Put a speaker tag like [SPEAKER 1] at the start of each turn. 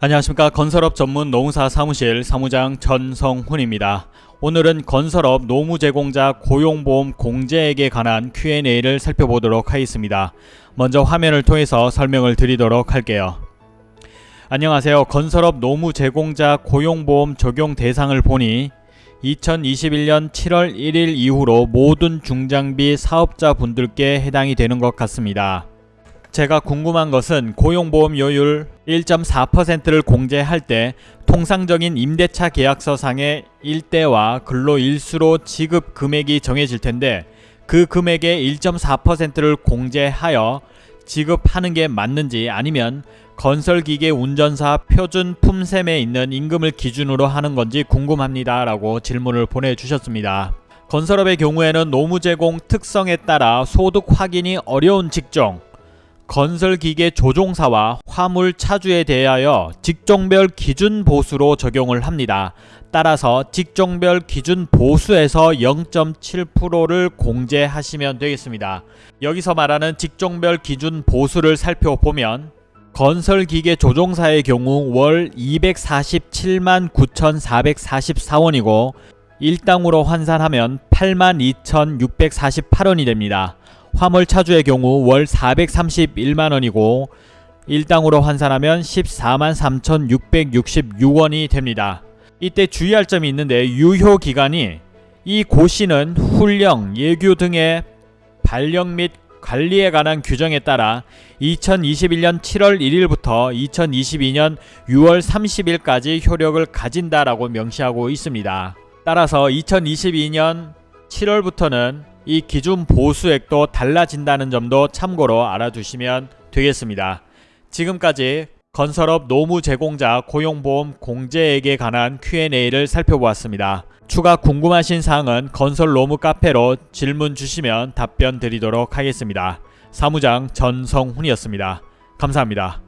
[SPEAKER 1] 안녕하십니까 건설업 전문 노무사 사무실 사무장 전성훈입니다. 오늘은 건설업 노무 제공자 고용보험 공제액에 관한 Q&A를 살펴보도록 하겠습니다. 먼저 화면을 통해서 설명을 드리도록 할게요. 안녕하세요. 건설업 노무 제공자 고용보험 적용 대상을 보니 2021년 7월 1일 이후로 모든 중장비 사업자 분들께 해당이 되는 것 같습니다. 제가 궁금한 것은 고용보험료율 1.4%를 공제할 때 통상적인 임대차 계약서상의 일대와 근로일수로 지급 금액이 정해질 텐데 그 금액의 1.4%를 공제하여 지급하는 게 맞는지 아니면 건설기계 운전사 표준 품셈에 있는 임금을 기준으로 하는 건지 궁금합니다 라고 질문을 보내주셨습니다. 건설업의 경우에는 노무 제공 특성에 따라 소득 확인이 어려운 직종 건설기계 조종사와 화물 차주에 대하여 직종별 기준 보수로 적용을 합니다. 따라서 직종별 기준 보수에서 0.7%를 공제하시면 되겠습니다. 여기서 말하는 직종별 기준 보수를 살펴보면 건설기계 조종사의 경우 월 247만 9,444원이고 일당으로 환산하면 82,648원이 됩니다. 화물 차주의 경우 월 431만원이고 일당으로 환산하면 14만 3,666원이 됩니다. 이때 주의할 점이 있는데 유효 기간이 이 고시는 훈령, 예규 등의 발령 및 관리에 관한 규정에 따라 2021년 7월 1일부터 2022년 6월 30일까지 효력을 가진다라고 명시하고 있습니다. 따라서 2022년 7월부터는 이 기준 보수액도 달라진다는 점도 참고로 알아두시면 되겠습니다. 지금까지 건설업 노무 제공자 고용보험 공제액에 관한 Q&A를 살펴보았습니다. 추가 궁금하신 사항은 건설 노무 카페로 질문 주시면 답변 드리도록 하겠습니다. 사무장 전성훈이었습니다. 감사합니다.